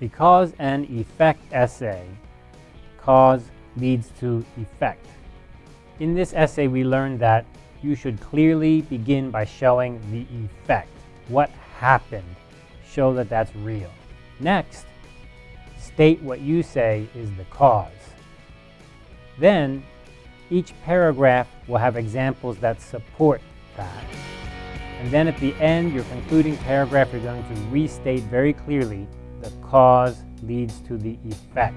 The cause and effect essay, cause leads to effect. In this essay, we learned that you should clearly begin by showing the effect. What happened? Show that that's real. Next, state what you say is the cause. Then, each paragraph will have examples that support that. And then at the end, your concluding paragraph, you're going to restate very clearly the cause leads to the effect.